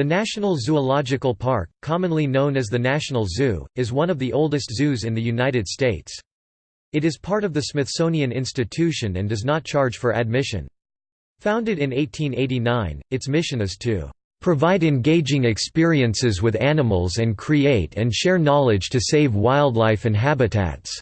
The National Zoological Park, commonly known as the National Zoo, is one of the oldest zoos in the United States. It is part of the Smithsonian Institution and does not charge for admission. Founded in 1889, its mission is to provide engaging experiences with animals and create and share knowledge to save wildlife and habitats."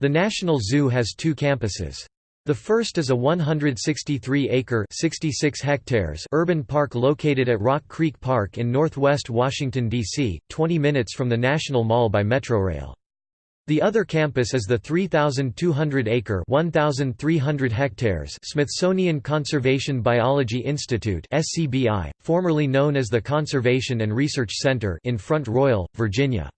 The National Zoo has two campuses. The first is a 163-acre (66 hectares) urban park located at Rock Creek Park in northwest Washington, D.C., 20 minutes from the National Mall by Metrorail. The other campus is the 3,200-acre (1,300 hectares) Smithsonian Conservation Biology Institute (SCBI), formerly known as the Conservation and Research Center in Front Royal, Virginia.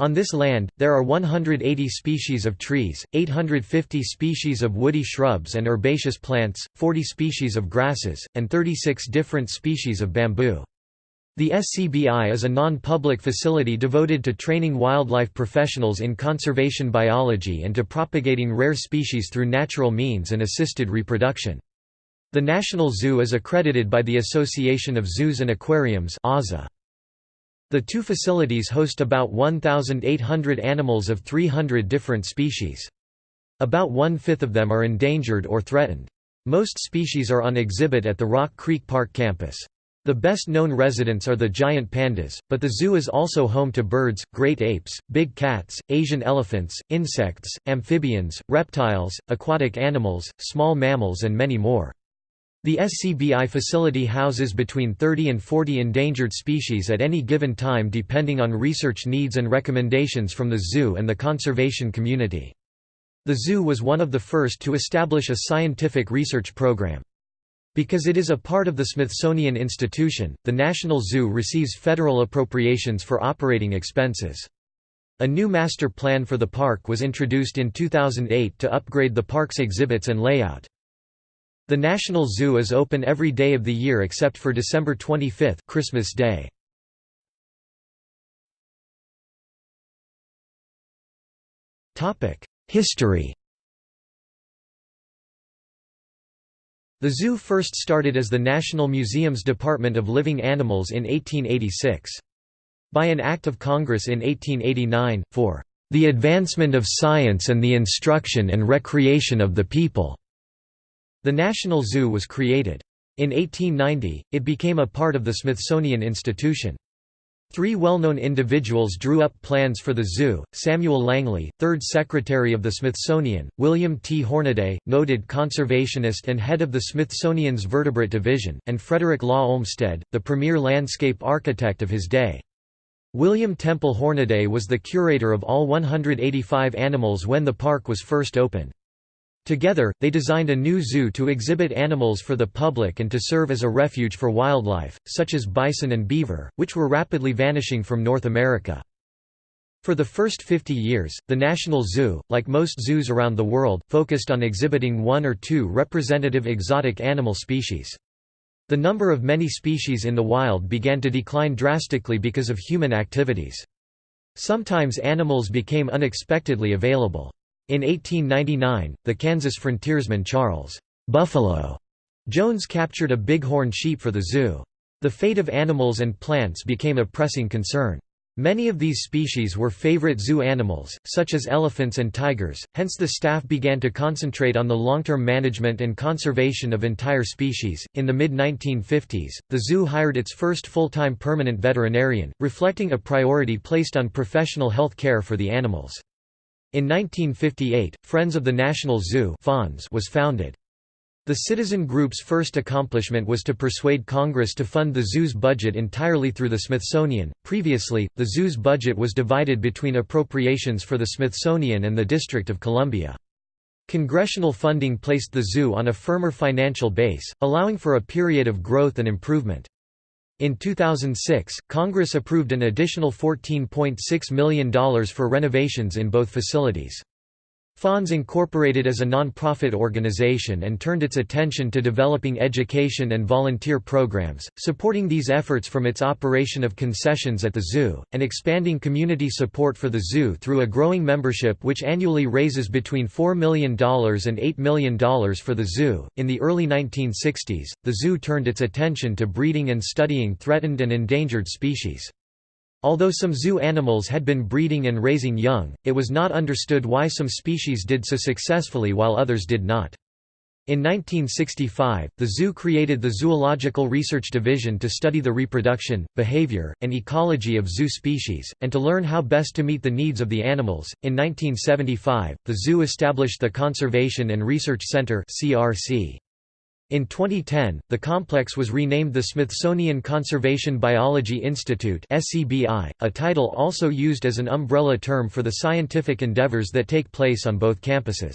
On this land, there are 180 species of trees, 850 species of woody shrubs and herbaceous plants, 40 species of grasses, and 36 different species of bamboo. The SCBI is a non-public facility devoted to training wildlife professionals in conservation biology and to propagating rare species through natural means and assisted reproduction. The National Zoo is accredited by the Association of Zoos and Aquariums AZA. The two facilities host about 1,800 animals of 300 different species. About one-fifth of them are endangered or threatened. Most species are on exhibit at the Rock Creek Park campus. The best-known residents are the giant pandas, but the zoo is also home to birds, great apes, big cats, Asian elephants, insects, amphibians, reptiles, aquatic animals, small mammals and many more. The SCBI facility houses between 30 and 40 endangered species at any given time depending on research needs and recommendations from the zoo and the conservation community. The zoo was one of the first to establish a scientific research program. Because it is a part of the Smithsonian Institution, the National Zoo receives federal appropriations for operating expenses. A new master plan for the park was introduced in 2008 to upgrade the park's exhibits and layout. The National Zoo is open every day of the year except for December 25 Christmas Day. History The zoo first started as the National Museum's Department of Living Animals in 1886. By an Act of Congress in 1889, for "...the advancement of science and the instruction and recreation of the people." The National Zoo was created. In 1890, it became a part of the Smithsonian Institution. Three well-known individuals drew up plans for the zoo, Samuel Langley, third Secretary of the Smithsonian, William T. Hornaday, noted conservationist and head of the Smithsonian's Vertebrate Division, and Frederick Law Olmsted, the premier landscape architect of his day. William Temple Hornaday was the curator of all 185 animals when the park was first opened. Together, they designed a new zoo to exhibit animals for the public and to serve as a refuge for wildlife, such as bison and beaver, which were rapidly vanishing from North America. For the first 50 years, the National Zoo, like most zoos around the world, focused on exhibiting one or two representative exotic animal species. The number of many species in the wild began to decline drastically because of human activities. Sometimes animals became unexpectedly available. In 1899, the Kansas frontiersman Charles Buffalo Jones captured a bighorn sheep for the zoo. The fate of animals and plants became a pressing concern. Many of these species were favorite zoo animals, such as elephants and tigers, hence the staff began to concentrate on the long-term management and conservation of entire species. In the mid-1950s, the zoo hired its first full-time permanent veterinarian, reflecting a priority placed on professional health care for the animals. In 1958, Friends of the National Zoo was founded. The citizen group's first accomplishment was to persuade Congress to fund the zoo's budget entirely through the Smithsonian. Previously, the zoo's budget was divided between appropriations for the Smithsonian and the District of Columbia. Congressional funding placed the zoo on a firmer financial base, allowing for a period of growth and improvement. In 2006, Congress approved an additional $14.6 million for renovations in both facilities. FONZ incorporated as a non-profit organization and turned its attention to developing education and volunteer programs, supporting these efforts from its operation of concessions at the zoo, and expanding community support for the zoo through a growing membership which annually raises between $4 million and $8 million for the zoo. In the early 1960s, the zoo turned its attention to breeding and studying threatened and endangered species. Although some zoo animals had been breeding and raising young, it was not understood why some species did so successfully while others did not. In 1965, the zoo created the Zoological Research Division to study the reproduction, behavior, and ecology of zoo species, and to learn how best to meet the needs of the animals. In 1975, the zoo established the Conservation and Research Center (CRC). In 2010, the complex was renamed the Smithsonian Conservation Biology Institute a title also used as an umbrella term for the scientific endeavors that take place on both campuses.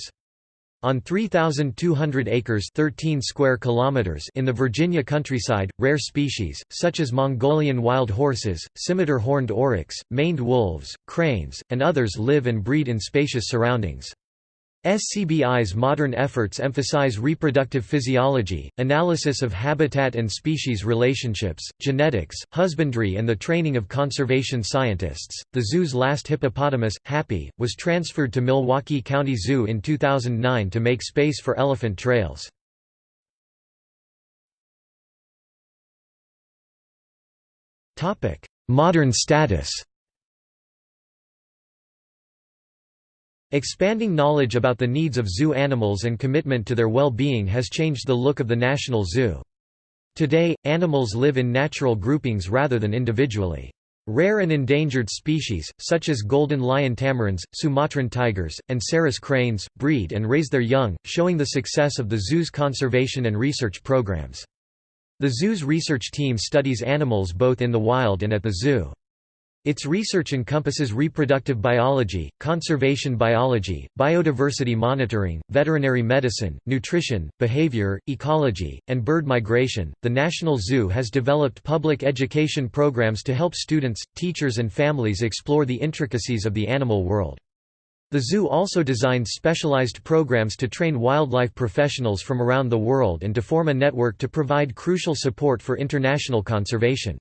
On 3,200 acres 13 square kilometers in the Virginia countryside, rare species, such as Mongolian wild horses, scimitar horned oryx, maned wolves, cranes, and others live and breed in spacious surroundings. SCBI's modern efforts emphasize reproductive physiology, analysis of habitat and species relationships, genetics, husbandry, and the training of conservation scientists. The zoo's last hippopotamus, Happy, was transferred to Milwaukee County Zoo in 2009 to make space for elephant trails. Modern status Expanding knowledge about the needs of zoo animals and commitment to their well-being has changed the look of the National Zoo. Today, animals live in natural groupings rather than individually. Rare and endangered species, such as golden lion tamarins, Sumatran tigers, and Sarus cranes, breed and raise their young, showing the success of the zoo's conservation and research programs. The zoo's research team studies animals both in the wild and at the zoo. Its research encompasses reproductive biology, conservation biology, biodiversity monitoring, veterinary medicine, nutrition, behavior, ecology, and bird migration. The National Zoo has developed public education programs to help students, teachers, and families explore the intricacies of the animal world. The zoo also designs specialized programs to train wildlife professionals from around the world and to form a network to provide crucial support for international conservation.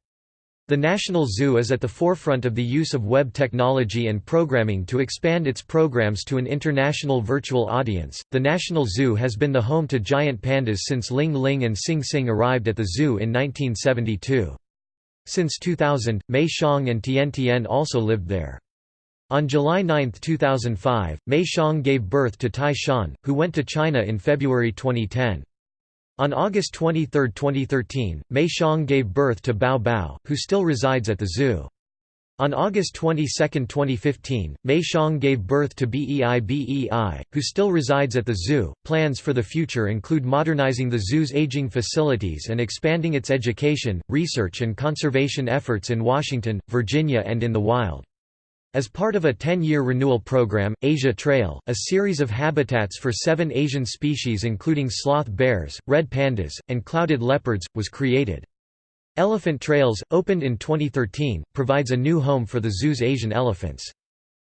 The National Zoo is at the forefront of the use of web technology and programming to expand its programs to an international virtual audience. The National Zoo has been the home to giant pandas since Ling Ling and Sing Sing arrived at the zoo in 1972. Since 2000, Mei Xiang and Tian Tian also lived there. On July 9, 2005, Mei Xiang gave birth to Tai Shan, who went to China in February 2010. On August 23, 2013, Mei Xiang gave birth to Bao Bao, who still resides at the zoo. On August 22, 2015, Mei Xiang gave birth to Bei Bei, who still resides at the zoo. Plans for the future include modernizing the zoo's aging facilities and expanding its education, research, and conservation efforts in Washington, Virginia, and in the wild. As part of a 10-year renewal program, Asia Trail, a series of habitats for seven Asian species including sloth bears, red pandas, and clouded leopards, was created. Elephant Trails, opened in 2013, provides a new home for the zoo's Asian elephants.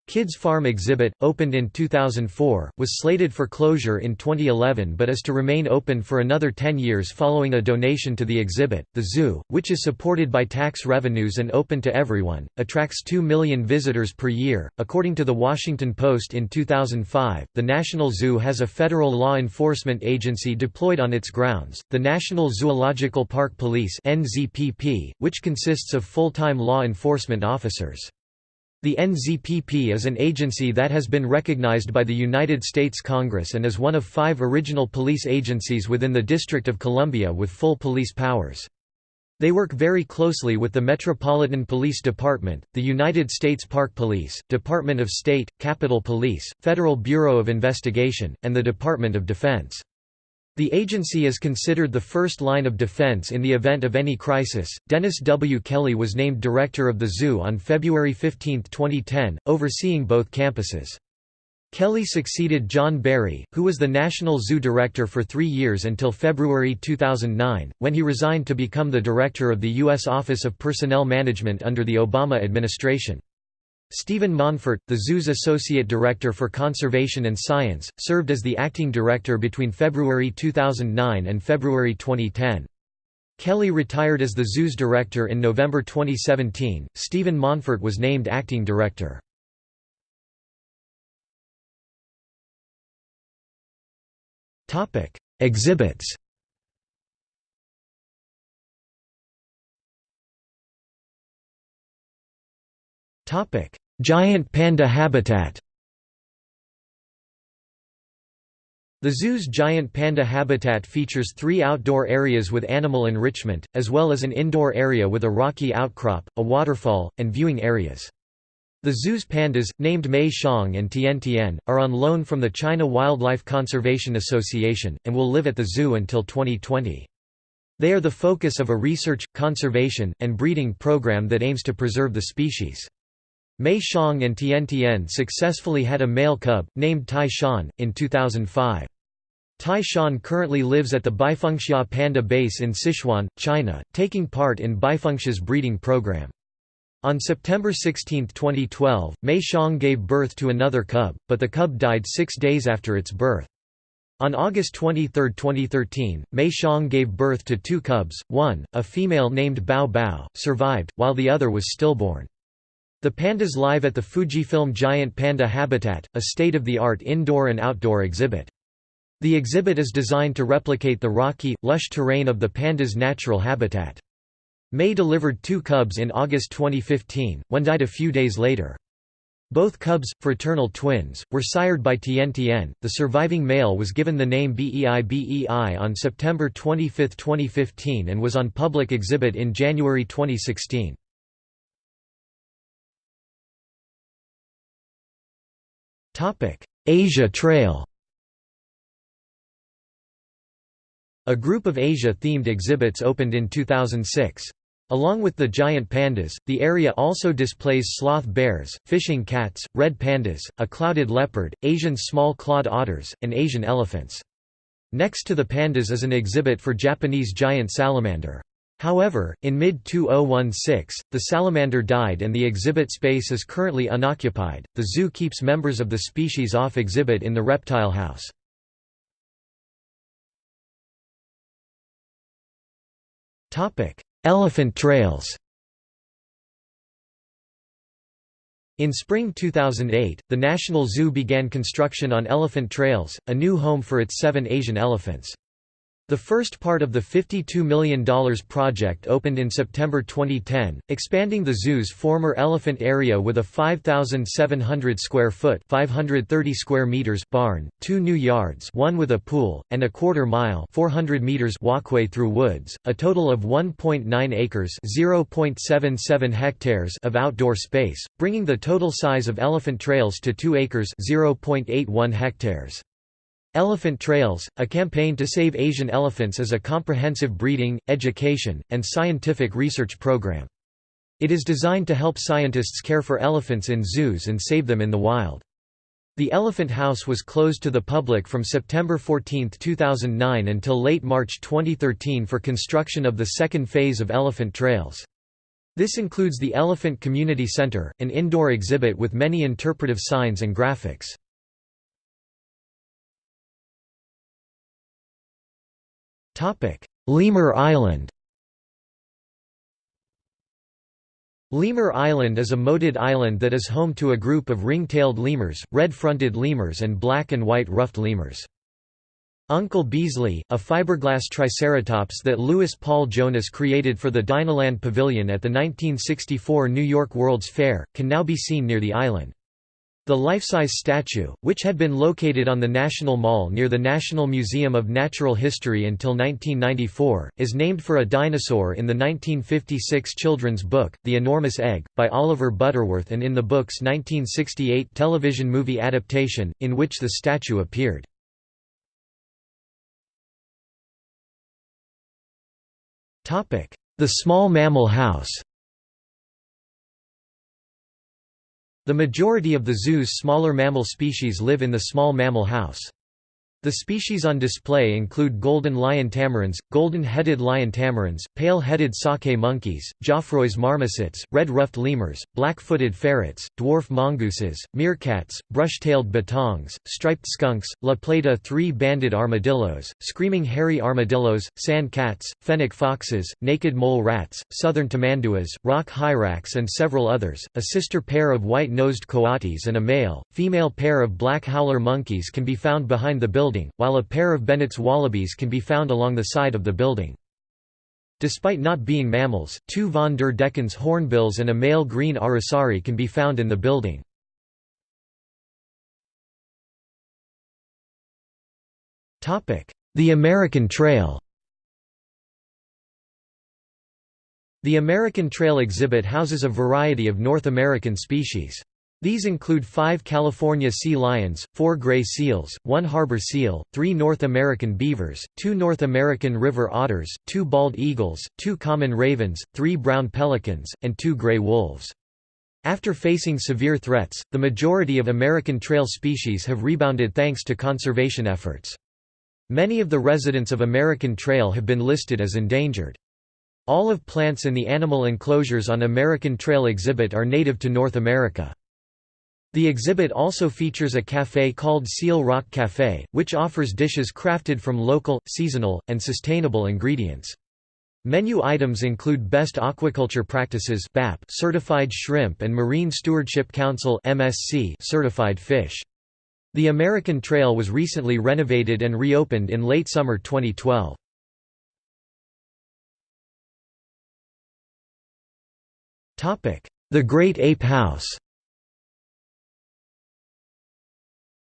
Kids Farm exhibit, opened in 2004, was slated for closure in 2011 but is to remain open for another 10 years following a donation to the exhibit. The zoo, which is supported by tax revenues and open to everyone, attracts 2 million visitors per year. According to the Washington Post in 2005, the National Zoo has a federal law enforcement agency deployed on its grounds, the National Zoological Park Police which consists of full-time law enforcement officers. The NZPP is an agency that has been recognized by the United States Congress and is one of five original police agencies within the District of Columbia with full police powers. They work very closely with the Metropolitan Police Department, the United States Park Police, Department of State, Capitol Police, Federal Bureau of Investigation, and the Department of Defense. The agency is considered the first line of defense in the event of any crisis. Dennis W. Kelly was named director of the zoo on February 15, 2010, overseeing both campuses. Kelly succeeded John Berry, who was the National Zoo Director for three years until February 2009, when he resigned to become the director of the U.S. Office of Personnel Management under the Obama administration. Steven Monfort, the zoo's Associate Director for Conservation and Science, served as the acting director between February 2009 and February 2010. Kelly retired as the zoo's director in November 2017. Steven Monfort was named acting director. Exhibits. Topic: Giant panda habitat. The zoo's giant panda habitat features three outdoor areas with animal enrichment, as well as an indoor area with a rocky outcrop, a waterfall, and viewing areas. The zoo's pandas, named Mei Xiang and Tian Tian, are on loan from the China Wildlife Conservation Association, and will live at the zoo until 2020. They are the focus of a research, conservation, and breeding program that aims to preserve the species. Mei Xiang and Tian Tian successfully had a male cub, named Tai Shan, in 2005. Tai Shan currently lives at the Baifengxia Panda Base in Sichuan, China, taking part in Baifengxia's breeding program. On September 16, 2012, Mei Xiang gave birth to another cub, but the cub died six days after its birth. On August 23, 2013, Mei Xiang gave birth to two cubs, one, a female named Bao Bao, survived, while the other was stillborn. The pandas live at the Fujifilm Giant Panda Habitat, a state-of-the-art indoor and outdoor exhibit. The exhibit is designed to replicate the rocky, lush terrain of the panda's natural habitat. Mei delivered two cubs in August 2015, one died a few days later. Both cubs, fraternal twins, were sired by Tian Tian. The surviving male was given the name Bei Bei on September 25, 2015 and was on public exhibit in January 2016. Asia Trail A group of Asia-themed exhibits opened in 2006. Along with the giant pandas, the area also displays sloth bears, fishing cats, red pandas, a clouded leopard, Asian small-clawed otters, and Asian elephants. Next to the pandas is an exhibit for Japanese giant salamander. However, in mid-2016, the salamander died and the exhibit space is currently unoccupied. The zoo keeps members of the species off exhibit in the reptile house. Topic: Elephant trails. In spring 2008, the National Zoo began construction on Elephant Trails, a new home for its seven Asian elephants. The first part of the $52 million project opened in September 2010, expanding the zoo's former elephant area with a 5,700 square foot 530 square meters barn, two new yards one with a pool, and a quarter mile 400 meters walkway through woods, a total of 1.9 acres 0.77 hectares of outdoor space, bringing the total size of elephant trails to 2 acres 0.81 hectares. Elephant Trails, a campaign to save Asian elephants is a comprehensive breeding, education, and scientific research program. It is designed to help scientists care for elephants in zoos and save them in the wild. The Elephant House was closed to the public from September 14, 2009 until late March 2013 for construction of the second phase of Elephant Trails. This includes the Elephant Community Center, an indoor exhibit with many interpretive signs and graphics. Lemur Island Lemur Island is a moated island that is home to a group of ring-tailed lemurs, red-fronted lemurs and black and white ruffed lemurs. Uncle Beasley, a fiberglass triceratops that Louis Paul Jonas created for the Dinoland Pavilion at the 1964 New York World's Fair, can now be seen near the island. The life-size statue, which had been located on the National Mall near the National Museum of Natural History until 1994, is named for a dinosaur in the 1956 children's book, The Enormous Egg, by Oliver Butterworth and in the book's 1968 television movie adaptation, in which the statue appeared. The Small Mammal House The majority of the zoo's smaller mammal species live in the small mammal house. The species on display include golden lion tamarins, golden-headed lion tamarins, pale-headed saki monkeys, Geoffroy's marmosets, red-ruffed lemurs, black-footed ferrets, dwarf mongooses, meerkats, brush-tailed bettongs, striped skunks, La Plata three-banded armadillos, screaming hairy armadillos, sand cats, fennec foxes, naked mole rats, southern tamanduas, rock hyrax and several others, a sister pair of white-nosed coatis and a male, female pair of black howler monkeys can be found behind the building building, while a pair of Bennett's wallabies can be found along the side of the building. Despite not being mammals, two von der Deckens hornbills and a male green aracari can be found in the building. The American Trail The American Trail exhibit houses a variety of North American species. These include five California sea lions, four gray seals, one harbor seal, three North American beavers, two North American river otters, two bald eagles, two common ravens, three brown pelicans, and two gray wolves. After facing severe threats, the majority of American trail species have rebounded thanks to conservation efforts. Many of the residents of American Trail have been listed as endangered. All of plants in the animal enclosures on American Trail exhibit are native to North America. The exhibit also features a café called Seal Rock Café, which offers dishes crafted from local, seasonal, and sustainable ingredients. Menu items include Best Aquaculture Practices BAP certified shrimp and Marine Stewardship Council MSC certified fish. The American Trail was recently renovated and reopened in late summer 2012. The Great Ape House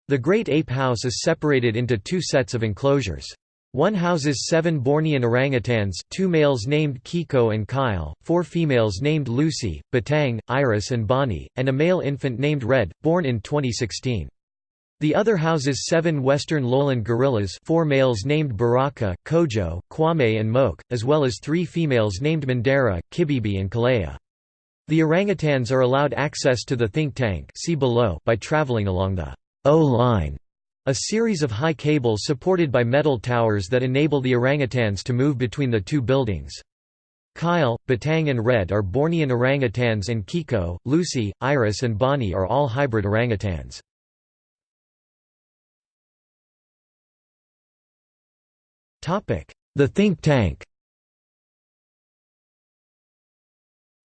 The Great Ape House is separated into two sets of enclosures. One houses seven Bornean orangutans two males named Kiko and Kyle, four females named Lucy, Batang, Iris and Bonnie, and a male infant named Red, born in 2016. The other houses seven western lowland gorillas four males named Baraka, Kojo, Kwame and Moke, as well as three females named Mandara, Kibibi and Calaya. The orangutans are allowed access to the think tank see below by traveling along the O-line, a series of high cables supported by metal towers that enable the orangutans to move between the two buildings. Kyle, Batang and Red are Bornean orangutans and Kiko, Lucy, Iris and Bonnie are all hybrid orangutans. The think tank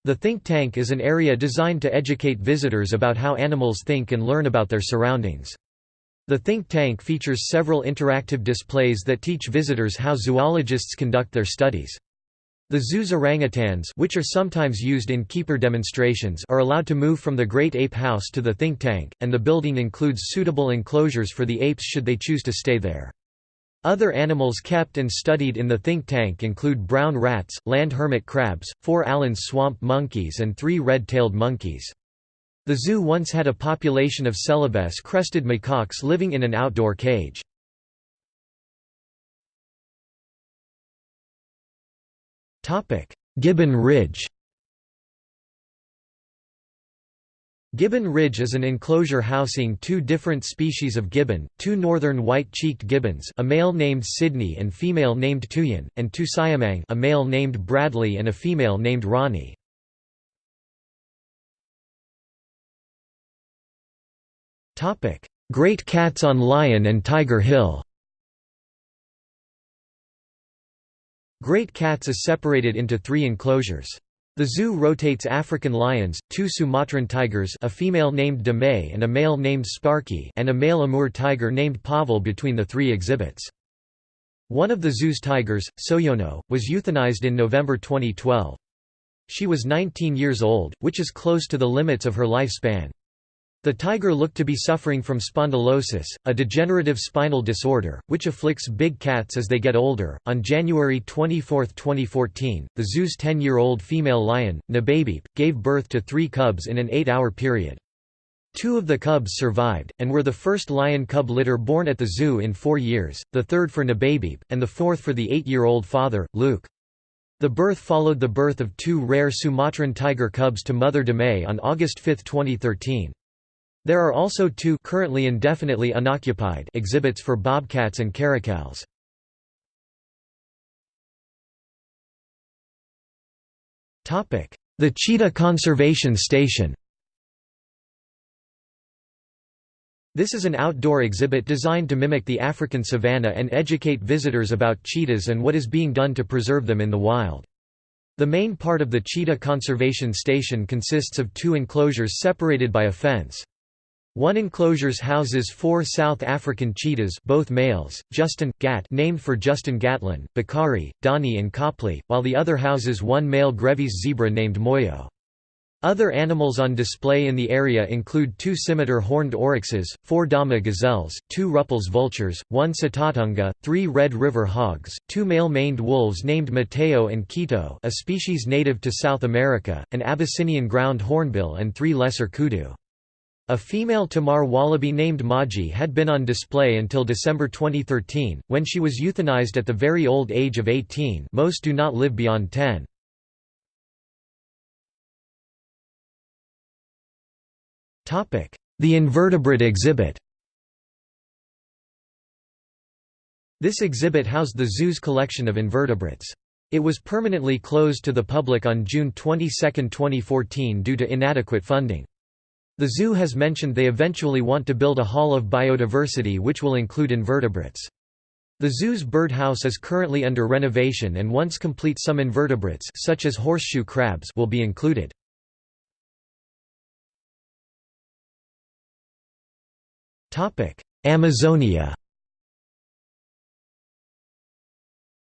The think tank is an area designed to educate visitors about how animals think and learn about their surroundings. The think tank features several interactive displays that teach visitors how zoologists conduct their studies. The zoo's orangutans which are sometimes used in keeper demonstrations are allowed to move from the Great Ape House to the think tank, and the building includes suitable enclosures for the apes should they choose to stay there. Other animals kept and studied in the think tank include brown rats, land hermit crabs, four Allen's swamp monkeys and three red-tailed monkeys. The zoo once had a population of Celebes crested macaques living in an outdoor cage. Gibbon Ridge Gibbon Ridge is an enclosure housing two different species of gibbon, two northern white-cheeked gibbons a male named Sydney and female named Tuyen, and two Siamang a male named Bradley and a female named Ronnie. Great cats on Lion and Tiger Hill Great Cats is separated into three enclosures. The zoo rotates African lions, two Sumatran tigers a female named Damay and a male named Sparky and a male Amur tiger named Pavel between the three exhibits. One of the zoo's tigers, Soyono, was euthanized in November 2012. She was 19 years old, which is close to the limits of her lifespan. The tiger looked to be suffering from spondylosis, a degenerative spinal disorder, which afflicts big cats as they get older. On January 24, 2014, the zoo's 10 year old female lion, Nababiep, gave birth to three cubs in an eight hour period. Two of the cubs survived, and were the first lion cub litter born at the zoo in four years, the third for Nababiep, and the fourth for the eight year old father, Luke. The birth followed the birth of two rare Sumatran tiger cubs to mother Damay on August 5, 2013. There are also two currently indefinitely unoccupied exhibits for bobcats and caracals. The Cheetah Conservation Station This is an outdoor exhibit designed to mimic the African savanna and educate visitors about cheetahs and what is being done to preserve them in the wild. The main part of the Cheetah Conservation Station consists of two enclosures separated by a fence. One enclosures houses four South African cheetahs both males, Justin, Gat named for Justin Gatlin, Bakari, Donnie and Copley, while the other houses one male Grevy's zebra named Moyo. Other animals on display in the area include two scimitar horned oryxes, four dama gazelles, two Rüppell's vultures, one sitatunga, three Red River hogs, two male maned wolves named Mateo and Quito a species native to South America, an Abyssinian ground hornbill and three lesser kudu. A female Tammar wallaby named Maji had been on display until December 2013, when she was euthanized at the very old age of 18 most do not live beyond 10. The invertebrate exhibit This exhibit housed the zoo's collection of invertebrates. It was permanently closed to the public on June 22, 2014 due to inadequate funding. The zoo has mentioned they eventually want to build a hall of biodiversity which will include invertebrates. The zoo's birdhouse is currently under renovation and once complete some invertebrates such as horseshoe crabs will be included. Amazonia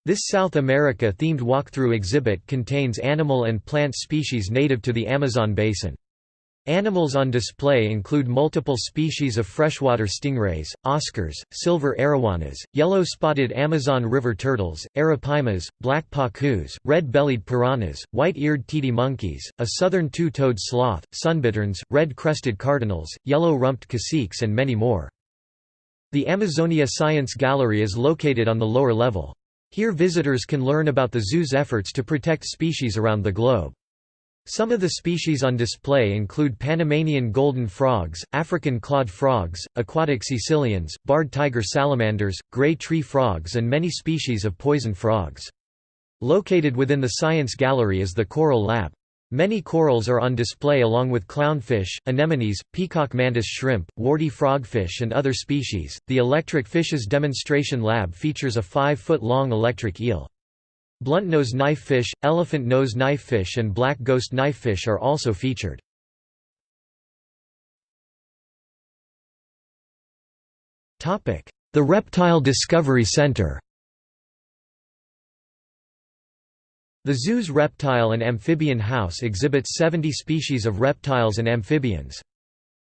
This South America-themed walkthrough exhibit contains animal and plant species native to the Amazon basin. Animals on display include multiple species of freshwater stingrays, oscars, silver arowanas, yellow-spotted Amazon river turtles, arapaimas, black pacus, red-bellied piranhas, white-eared titi monkeys, a southern two-toed sloth, sunbitterns, red-crested cardinals, yellow-rumped caciques and many more. The Amazonia Science Gallery is located on the lower level. Here visitors can learn about the zoo's efforts to protect species around the globe. Some of the species on display include Panamanian golden frogs, African clawed frogs, aquatic caecilians, barred tiger salamanders, gray tree frogs and many species of poison frogs. Located within the Science Gallery is the Coral Lab. Many corals are on display along with clownfish, anemones, peacock mantis shrimp, warty frogfish and other species. The Electric Fishes Demonstration Lab features a 5-foot-long electric eel. Bluntnose knifefish, elephant nose knifefish and black ghost knifefish are also featured. The Reptile Discovery Center The zoo's reptile and amphibian house exhibits 70 species of reptiles and amphibians.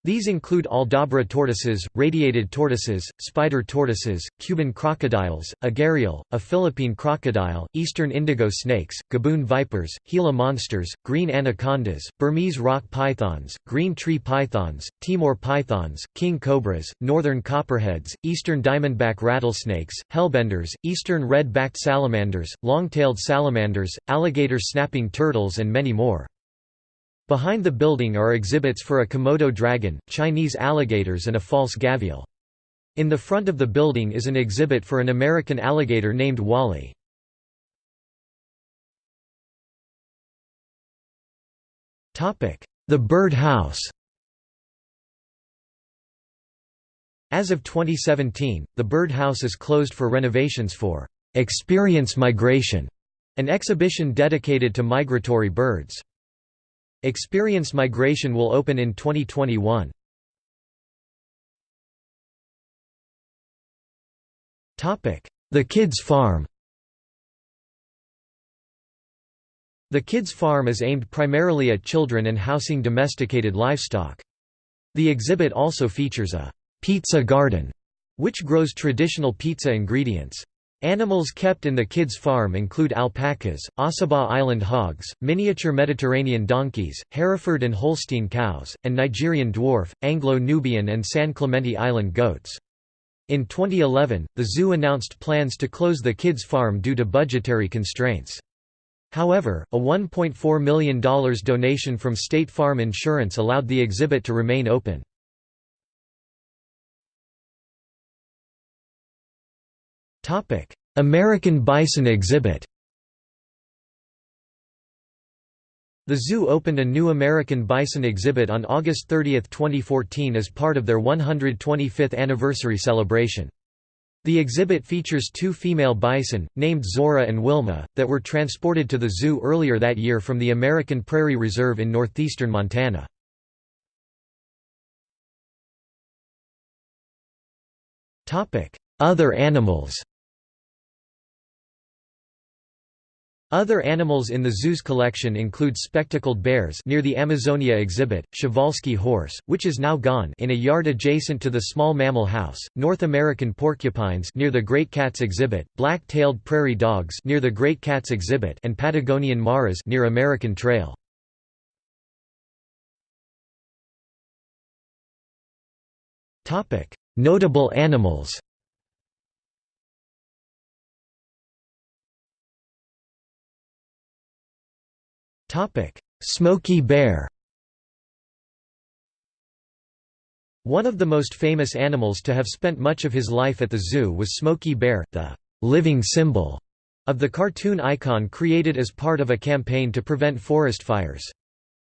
These include Aldabra tortoises, radiated tortoises, spider tortoises, Cuban crocodiles, a gharial, a Philippine crocodile, eastern indigo snakes, gaboon vipers, Gila monsters, green anacondas, Burmese rock pythons, green tree pythons, Timor pythons, king cobras, northern copperheads, eastern diamondback rattlesnakes, hellbenders, eastern red-backed salamanders, long-tailed salamanders, alligator snapping turtles and many more. Behind the building are exhibits for a Komodo dragon, Chinese alligators and a false gavial. In the front of the building is an exhibit for an American alligator named Wally. The Bird House As of 2017, the Bird House is closed for renovations for «Experience Migration», an exhibition dedicated to migratory birds. Experience Migration will open in 2021. The Kids Farm The Kids Farm is aimed primarily at children and housing domesticated livestock. The exhibit also features a «pizza garden», which grows traditional pizza ingredients. Animals kept in the kids' farm include alpacas, Ossabaw Island hogs, miniature Mediterranean donkeys, Hereford and Holstein cows, and Nigerian dwarf, Anglo-Nubian and San Clemente Island goats. In 2011, the zoo announced plans to close the kids' farm due to budgetary constraints. However, a $1.4 million donation from State Farm Insurance allowed the exhibit to remain open. American bison exhibit The zoo opened a new American bison exhibit on August 30, 2014 as part of their 125th anniversary celebration. The exhibit features two female bison, named Zora and Wilma, that were transported to the zoo earlier that year from the American Prairie Reserve in northeastern Montana. Other animals Other animals in the zoo's collection include spectacled bears near the Amazonia exhibit, Przewalski horse, which is now gone in a yard adjacent to the small mammal house, North American porcupines near the Great Cats exhibit, black-tailed prairie dogs near the Great Cats exhibit and Patagonian maras near American Trail. Notable animals Smokey bear One of the most famous animals to have spent much of his life at the zoo was Smokey Bear, the living symbol of the cartoon icon created as part of a campaign to prevent forest fires.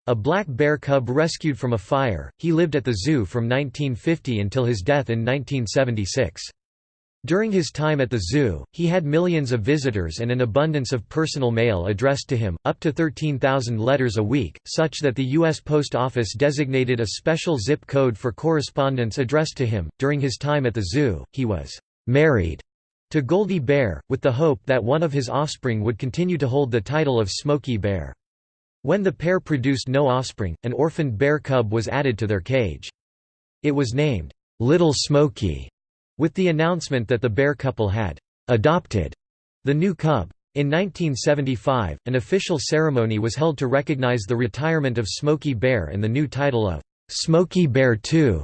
A black bear cub rescued from a fire, he lived at the zoo from 1950 until his death in 1976. During his time at the zoo, he had millions of visitors and an abundance of personal mail addressed to him, up to 13,000 letters a week, such that the U.S. Post Office designated a special zip code for correspondence addressed to him. During his time at the zoo, he was married to Goldie Bear, with the hope that one of his offspring would continue to hold the title of Smokey Bear. When the pair produced no offspring, an orphaned bear cub was added to their cage. It was named, Little Smokey with the announcement that the bear couple had adopted the new cub. In 1975, an official ceremony was held to recognize the retirement of Smokey Bear and the new title of Smokey Bear II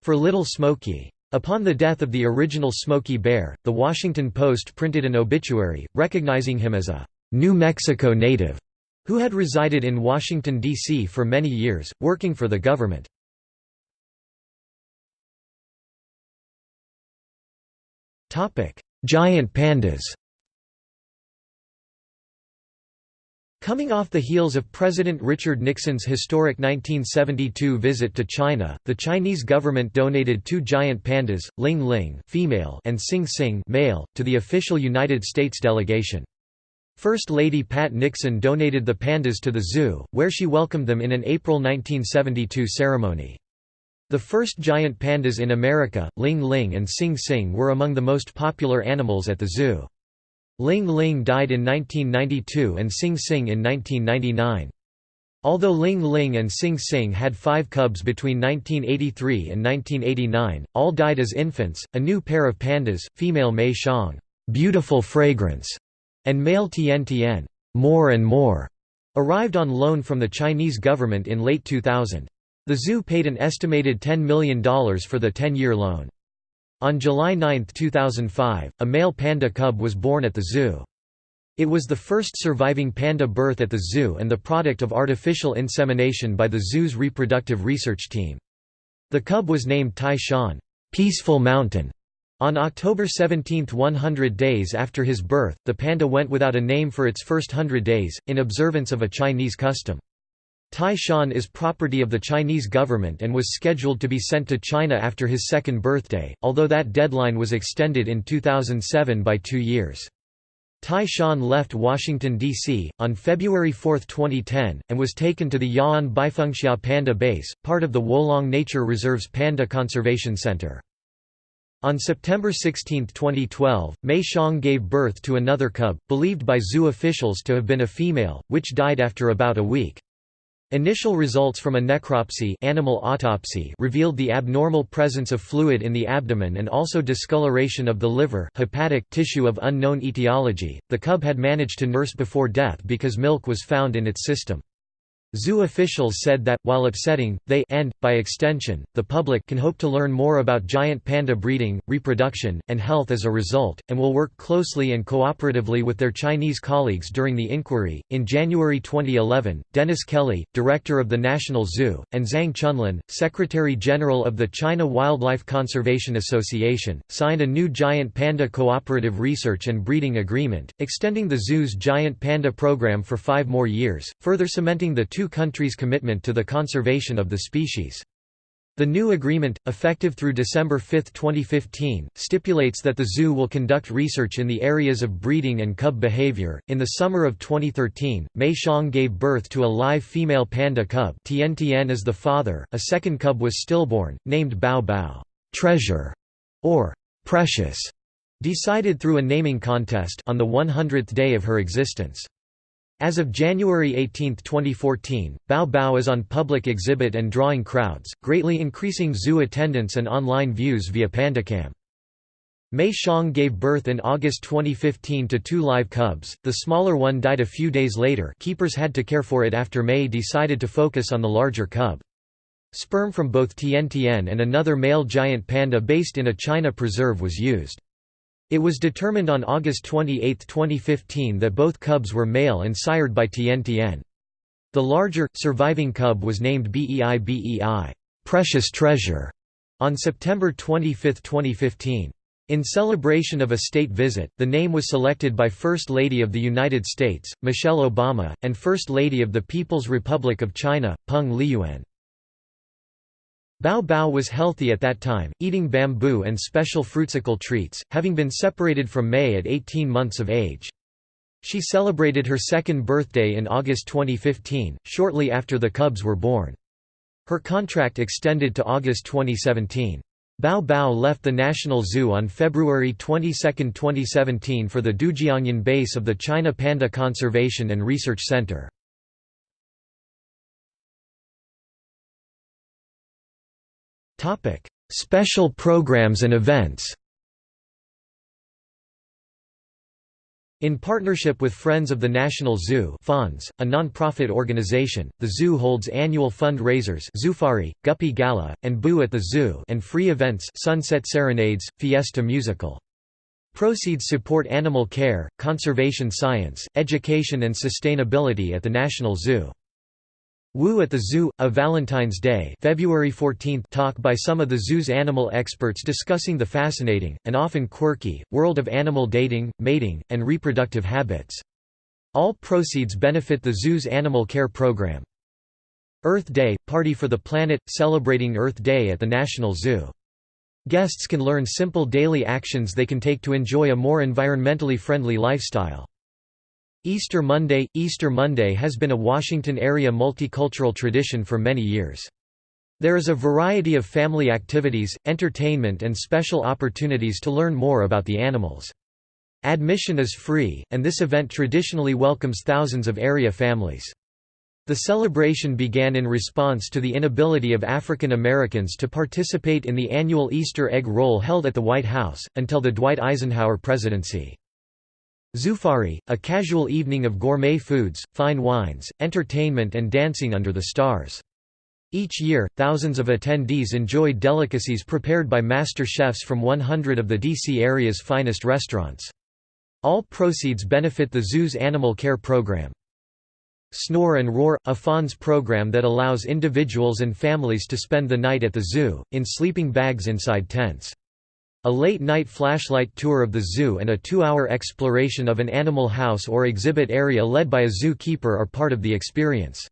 for Little Smokey. Upon the death of the original Smokey Bear, The Washington Post printed an obituary, recognizing him as a New Mexico native who had resided in Washington, D.C. for many years, working for the government. Giant pandas Coming off the heels of President Richard Nixon's historic 1972 visit to China, the Chinese government donated two giant pandas, Ling Ling female and Sing Sing male, to the official United States delegation. First Lady Pat Nixon donated the pandas to the zoo, where she welcomed them in an April 1972 ceremony. The first giant pandas in America, Ling Ling and Sing Sing were among the most popular animals at the zoo. Ling Ling died in 1992 and Sing Sing in 1999. Although Ling Ling and Sing Sing had five cubs between 1983 and 1989, all died as infants. A new pair of pandas, female Mei Xiang, beautiful fragrance, and male Tian Tian, more and more, arrived on loan from the Chinese government in late 2000. The zoo paid an estimated $10 million for the 10-year loan. On July 9, 2005, a male panda cub was born at the zoo. It was the first surviving panda birth at the zoo and the product of artificial insemination by the zoo's reproductive research team. The cub was named Tai Shan Peaceful Mountain". On October 17 100 days after his birth, the panda went without a name for its first hundred days, in observance of a Chinese custom. Tai Shan is property of the Chinese government and was scheduled to be sent to China after his second birthday, although that deadline was extended in 2007 by two years. Tai Shan left Washington, D.C., on February 4, 2010, and was taken to the Ya'an Baifengxia Panda Base, part of the Wolong Nature Reserve's Panda Conservation Center. On September 16, 2012, Mei Xiang gave birth to another cub, believed by zoo officials to have been a female, which died after about a week. Initial results from a necropsy animal autopsy revealed the abnormal presence of fluid in the abdomen and also discoloration of the liver hepatic tissue of unknown etiology. The cub had managed to nurse before death because milk was found in its system. Zoo officials said that, while upsetting, they and, by extension, the public can hope to learn more about giant panda breeding, reproduction, and health as a result, and will work closely and cooperatively with their Chinese colleagues during the inquiry. In January 2011, Dennis Kelly, director of the National Zoo, and Zhang Chunlin, secretary general of the China Wildlife Conservation Association, signed a new giant panda cooperative research and breeding agreement, extending the zoo's giant panda program for five more years, further cementing the two countries' commitment to the conservation of the species. The new agreement, effective through December 5, 2015, stipulates that the zoo will conduct research in the areas of breeding and cub behavior. In the summer of 2013, Mei Xiang gave birth to a live female panda cub. Tian Tian is the father. A second cub was stillborn, named Bao Bao, treasure, or precious, decided through a naming contest on the 100th day of her existence. As of January 18, 2014, Bao Bao is on public exhibit and drawing crowds, greatly increasing zoo attendance and online views via PandaCam. Mei Xiang gave birth in August 2015 to two live cubs, the smaller one died a few days later keepers had to care for it after Mei decided to focus on the larger cub. Sperm from both Tian Tian and another male giant panda based in a China preserve was used. It was determined on August 28, 2015 that both cubs were male and sired by Tian Tian. The larger, surviving cub was named Bei Bei Precious Treasure", on September 25, 2015. In celebration of a state visit, the name was selected by First Lady of the United States, Michelle Obama, and First Lady of the People's Republic of China, Peng Liyuan. Bao Bao was healthy at that time, eating bamboo and special fruitsicle treats, having been separated from Mei at 18 months of age. She celebrated her second birthday in August 2015, shortly after the cubs were born. Her contract extended to August 2017. Bao Bao left the National Zoo on February 22, 2017 for the Dujiangyan base of the China Panda Conservation and Research Center. Topic: Special programs and events. In partnership with Friends of the National Zoo FONZ, a non-profit organization, the zoo holds annual fund-raisers Zoofari, Guppy Gala, and Boo at the Zoo and free events Sunset Serenades, Fiesta Musical. Proceeds support animal care, conservation science, education and sustainability at the National Zoo. Woo at the Zoo, a Valentine's Day February 14 talk by some of the zoo's animal experts discussing the fascinating, and often quirky, world of animal dating, mating, and reproductive habits. All proceeds benefit the zoo's animal care program. Earth Day – Party for the Planet, celebrating Earth Day at the National Zoo. Guests can learn simple daily actions they can take to enjoy a more environmentally friendly lifestyle. Easter Monday – Easter Monday has been a Washington-area multicultural tradition for many years. There is a variety of family activities, entertainment and special opportunities to learn more about the animals. Admission is free, and this event traditionally welcomes thousands of area families. The celebration began in response to the inability of African Americans to participate in the annual Easter egg roll held at the White House, until the Dwight Eisenhower presidency. Zoofari, a casual evening of gourmet foods, fine wines, entertainment and dancing under the stars. Each year, thousands of attendees enjoy delicacies prepared by master chefs from 100 of the D.C. area's finest restaurants. All proceeds benefit the zoo's animal care program. Snore and Roar, a FONZ program that allows individuals and families to spend the night at the zoo, in sleeping bags inside tents. A late-night flashlight tour of the zoo and a two-hour exploration of an animal house or exhibit area led by a zoo keeper are part of the experience.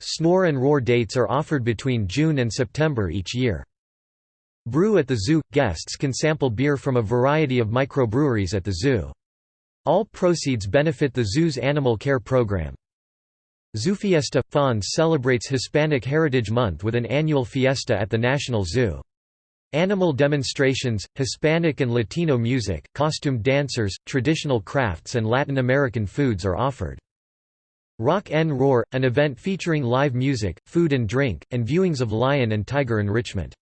Snore and Roar dates are offered between June and September each year. Brew at the Zoo – Guests can sample beer from a variety of microbreweries at the zoo. All proceeds benefit the zoo's animal care program. Zoofiesta – FONZ celebrates Hispanic Heritage Month with an annual fiesta at the National Zoo. Animal demonstrations, Hispanic and Latino music, costumed dancers, traditional crafts and Latin American foods are offered. Rock N Roar, an event featuring live music, food and drink, and viewings of lion and tiger enrichment.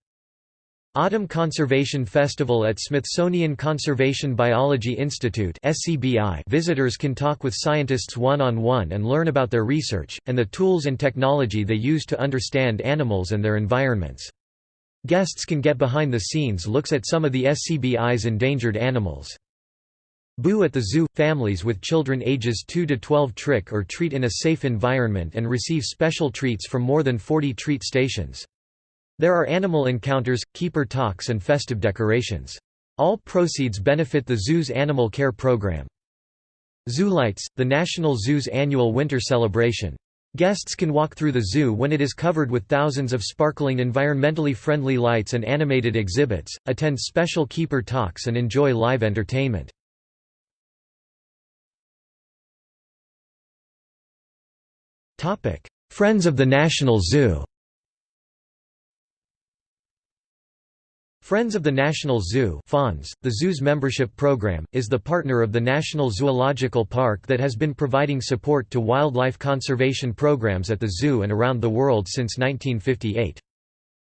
Autumn Conservation Festival at Smithsonian Conservation Biology Institute visitors can talk with scientists one-on-one -on -one and learn about their research, and the tools and technology they use to understand animals and their environments. Guests can get behind-the-scenes looks at some of the SCBI's endangered animals. Boo at the Zoo – Families with children ages 2 to 12 trick or treat in a safe environment and receive special treats from more than 40 treat stations. There are animal encounters, keeper talks and festive decorations. All proceeds benefit the zoo's animal care program. Zoo Lights, the National Zoo's annual winter celebration. Guests can walk through the zoo when it is covered with thousands of sparkling environmentally friendly lights and animated exhibits, attend special keeper talks and enjoy live entertainment. Friends of the National Zoo Friends of the National Zoo FONZ, the zoo's membership program, is the partner of the National Zoological Park that has been providing support to wildlife conservation programs at the zoo and around the world since 1958.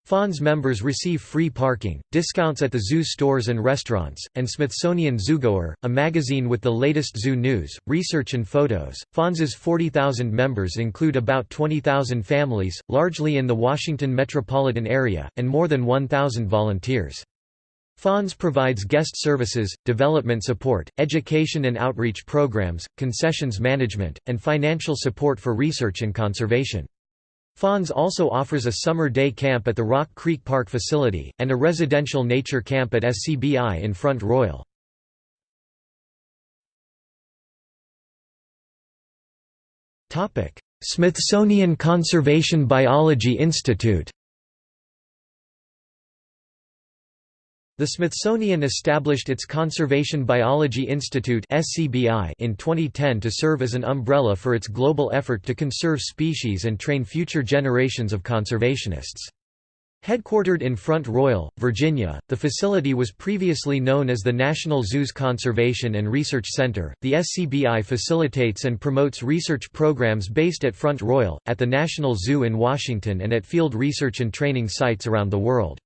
FONZ members receive free parking, discounts at the zoo stores and restaurants, and Smithsonian Zoogoer, a magazine with the latest zoo news, research and photos. FONZ's 40,000 members include about 20,000 families, largely in the Washington metropolitan area, and more than 1,000 volunteers. FONZ provides guest services, development support, education and outreach programs, concessions management, and financial support for research and conservation. FONZ also offers a summer day camp at the Rock Creek Park facility, and a residential nature camp at SCBI in Front Royal. Smithsonian Conservation Biology Institute The Smithsonian established its Conservation Biology Institute in 2010 to serve as an umbrella for its global effort to conserve species and train future generations of conservationists. Headquartered in Front Royal, Virginia, the facility was previously known as the National Zoos Conservation and Research Center. The SCBI facilitates and promotes research programs based at Front Royal, at the National Zoo in Washington, and at field research and training sites around the world.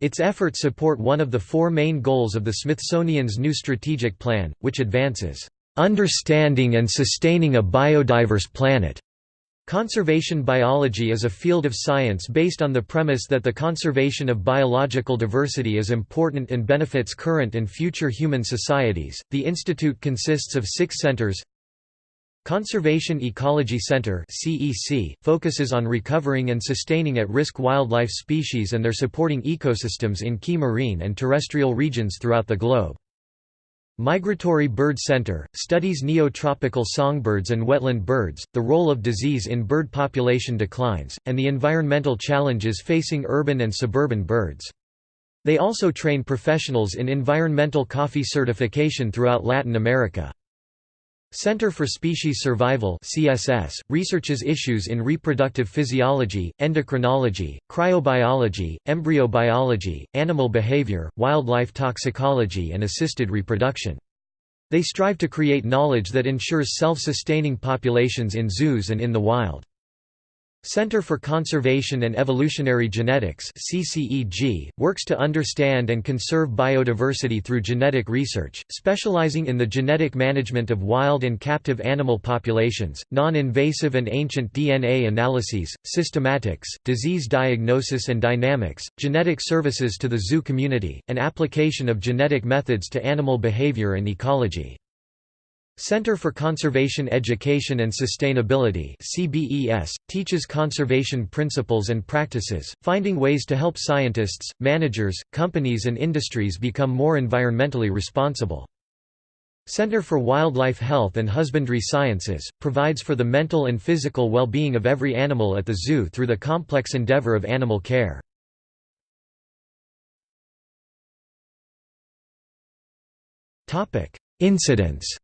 Its efforts support one of the four main goals of the Smithsonian's new strategic plan, which advances, "...understanding and sustaining a biodiverse planet." Conservation biology is a field of science based on the premise that the conservation of biological diversity is important and benefits current and future human societies. The institute consists of six centers Conservation Ecology Center focuses on recovering and sustaining at-risk wildlife species and their supporting ecosystems in key marine and terrestrial regions throughout the globe. Migratory Bird Center studies neotropical songbirds and wetland birds, the role of disease in bird population declines, and the environmental challenges facing urban and suburban birds. They also train professionals in environmental coffee certification throughout Latin America. Center for Species Survival CSS, researches issues in reproductive physiology, endocrinology, cryobiology, embryobiology, animal behavior, wildlife toxicology and assisted reproduction. They strive to create knowledge that ensures self-sustaining populations in zoos and in the wild. Center for Conservation and Evolutionary Genetics CCEG, works to understand and conserve biodiversity through genetic research, specializing in the genetic management of wild and captive animal populations, non-invasive and ancient DNA analyses, systematics, disease diagnosis and dynamics, genetic services to the zoo community, and application of genetic methods to animal behavior and ecology. Center for Conservation Education and Sustainability CBES, teaches conservation principles and practices, finding ways to help scientists, managers, companies and industries become more environmentally responsible. Center for Wildlife Health and Husbandry Sciences, provides for the mental and physical well-being of every animal at the zoo through the complex endeavor of animal care. Incidents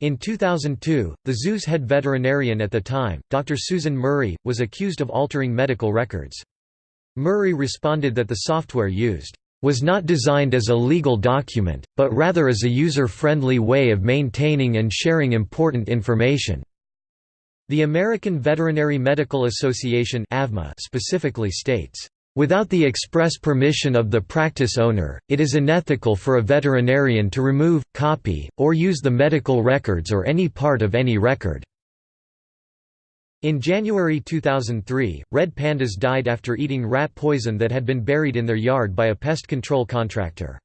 In 2002, the zoo's head veterinarian at the time, Dr. Susan Murray, was accused of altering medical records. Murray responded that the software used was not designed as a legal document, but rather as a user-friendly way of maintaining and sharing important information. The American Veterinary Medical Association specifically states, Without the express permission of the practice owner, it is unethical for a veterinarian to remove, copy, or use the medical records or any part of any record. In January 2003, red pandas died after eating rat poison that had been buried in their yard by a pest control contractor.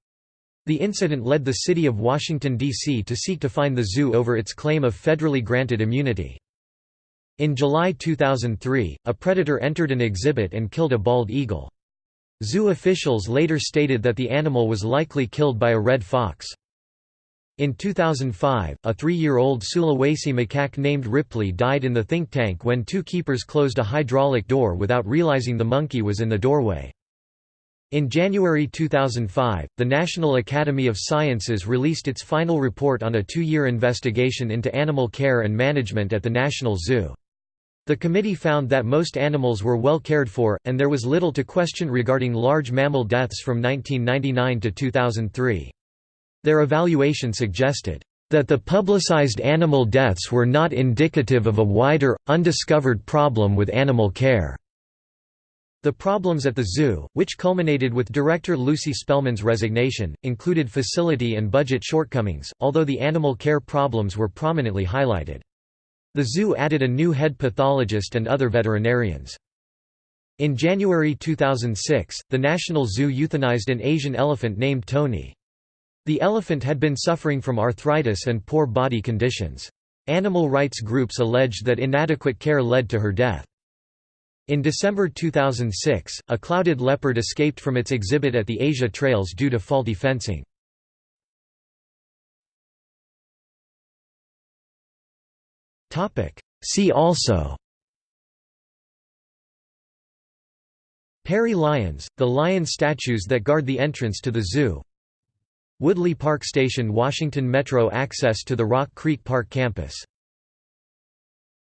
The incident led the city of Washington, D.C. to seek to fine the zoo over its claim of federally granted immunity. In July 2003, a predator entered an exhibit and killed a bald eagle. Zoo officials later stated that the animal was likely killed by a red fox. In 2005, a three-year-old Sulawesi macaque named Ripley died in the think tank when two keepers closed a hydraulic door without realizing the monkey was in the doorway. In January 2005, the National Academy of Sciences released its final report on a two-year investigation into animal care and management at the National Zoo. The committee found that most animals were well cared for, and there was little to question regarding large mammal deaths from 1999 to 2003. Their evaluation suggested that the publicized animal deaths were not indicative of a wider, undiscovered problem with animal care. The problems at the zoo, which culminated with director Lucy Spellman's resignation, included facility and budget shortcomings, although the animal care problems were prominently highlighted. The zoo added a new head pathologist and other veterinarians. In January 2006, the National Zoo euthanized an Asian elephant named Tony. The elephant had been suffering from arthritis and poor body conditions. Animal rights groups alleged that inadequate care led to her death. In December 2006, a clouded leopard escaped from its exhibit at the Asia Trails due to faulty fencing. See also. Perry lions, the lion statues that guard the entrance to the zoo. Woodley Park Station Washington Metro access to the Rock Creek Park campus